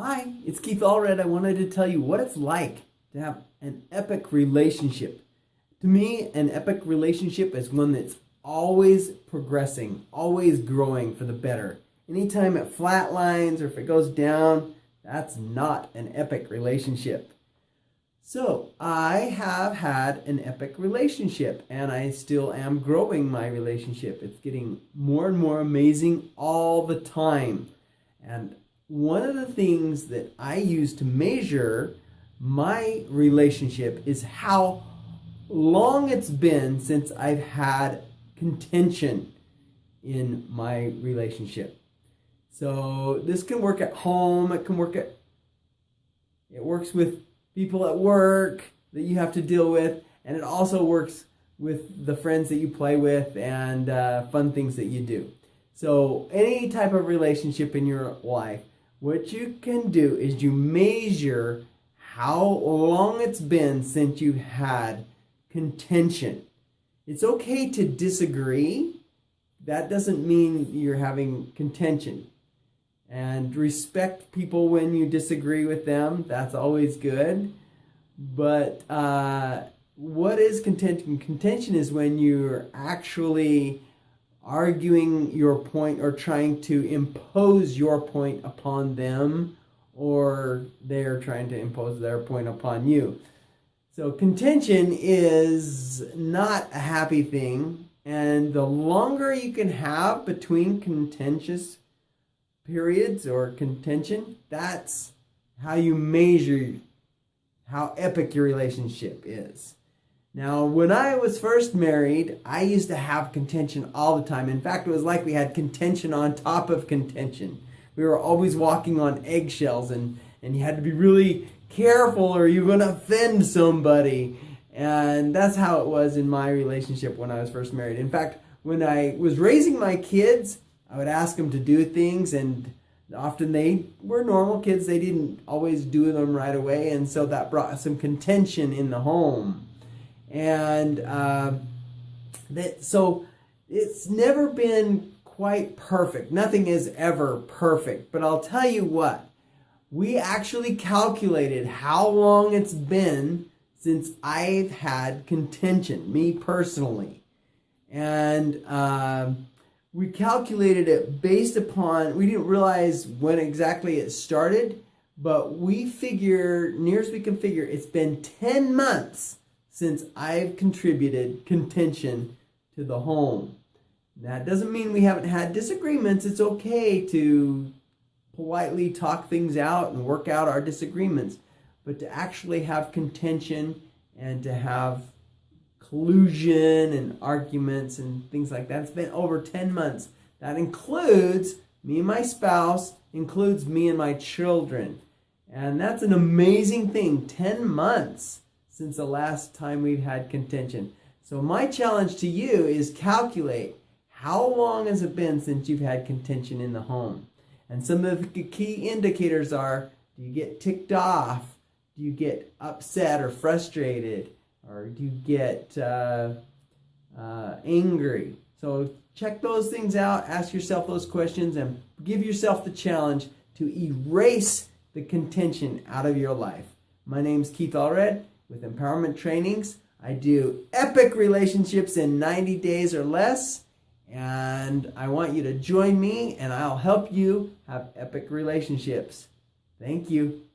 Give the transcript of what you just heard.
Hi, it's Keith Allred. I wanted to tell you what it's like to have an epic relationship. To me, an epic relationship is one that's always progressing, always growing for the better. Anytime it flatlines or if it goes down, that's not an epic relationship. So, I have had an epic relationship and I still am growing my relationship. It's getting more and more amazing all the time. And one of the things that I use to measure my relationship is how long it's been since I've had contention in my relationship. So this can work at home, it can work at it works with people at work that you have to deal with, and it also works with the friends that you play with and uh, fun things that you do. So any type of relationship in your life, what you can do is you measure how long it's been since you've had contention. It's okay to disagree. That doesn't mean you're having contention. And respect people when you disagree with them. That's always good. But uh, what is contention? Contention is when you're actually arguing your point or trying to impose your point upon them or they're trying to impose their point upon you. So contention is not a happy thing and the longer you can have between contentious periods or contention, that's how you measure how epic your relationship is. Now, when I was first married, I used to have contention all the time. In fact, it was like we had contention on top of contention. We were always walking on eggshells, and, and you had to be really careful or you're going to offend somebody. And that's how it was in my relationship when I was first married. In fact, when I was raising my kids, I would ask them to do things, and often they were normal kids. They didn't always do them right away, and so that brought some contention in the home and uh, that so it's never been quite perfect. Nothing is ever perfect, but I'll tell you what. We actually calculated how long it's been since I've had contention, me personally. And uh, we calculated it based upon, we didn't realize when exactly it started, but we figure, near as we can figure, it's been 10 months since I've contributed contention to the home. That doesn't mean we haven't had disagreements. It's okay to politely talk things out and work out our disagreements, but to actually have contention and to have collusion and arguments and things like that. It's been over 10 months. That includes me and my spouse, includes me and my children. And that's an amazing thing. 10 months since the last time we've had contention. So my challenge to you is calculate how long has it been since you've had contention in the home? And some of the key indicators are, do you get ticked off? Do you get upset or frustrated? Or do you get uh, uh, angry? So check those things out, ask yourself those questions, and give yourself the challenge to erase the contention out of your life. My name is Keith Allred with empowerment trainings. I do epic relationships in 90 days or less. And I want you to join me and I'll help you have epic relationships. Thank you.